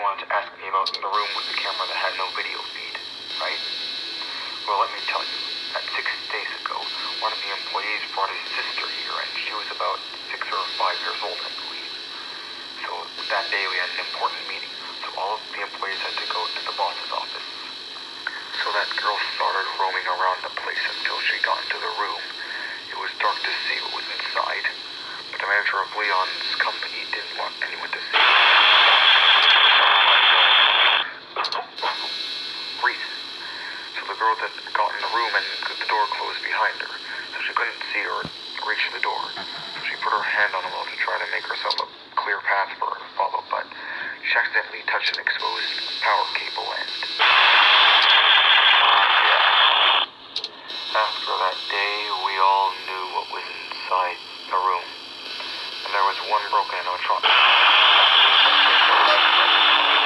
wanted to ask me about the room with the camera that had no video feed, right? Well, let me tell you, that six days ago, one of the employees brought his sister here, and she was about six or five years old, I believe. So that day we had an important meeting, so all of the employees had to go to the boss's office. So that girl started roaming around the place until she got into the room. It was dark to see what was inside, but the manager of Leon's company didn't want anyone to see. Reese. So the girl that got in the room and the door closed behind her, so she couldn't see or reach the door. So she put her hand on the wall to try to make herself a clear path for her to follow, but she accidentally touched an exposed power cable end. After that day, we all knew what was inside the room. And there was one broken animatronic. He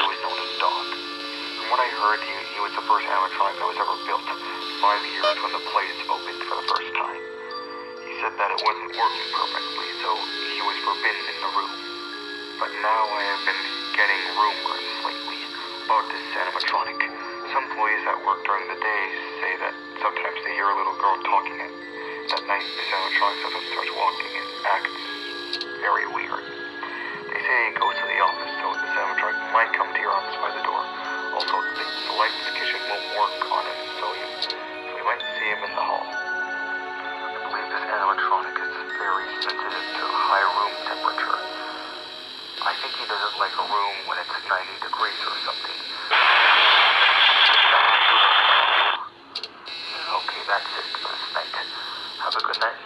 was known as Dog. From what I heard, he, he was the first animatronic that was ever built, five years when the place opened for the first time. He said that it wasn't working perfectly, so he was forbidden in the room. But now I have been getting rumors lately about this animatronic. Some employees that work during the day say that sometimes they hear a little girl talking at night this animatronic suddenly starts walking and acts very weird. They say he goes to the office, so this animatronic might come to your office by the door. Also, the lights kitchen won't work on it, civilian, so we might see him in the hall. I believe this animatronic is very sensitive to high room temperature. I think he doesn't like a room when it's 90 degrees or something. Okay, that's it for this night. Have a good night.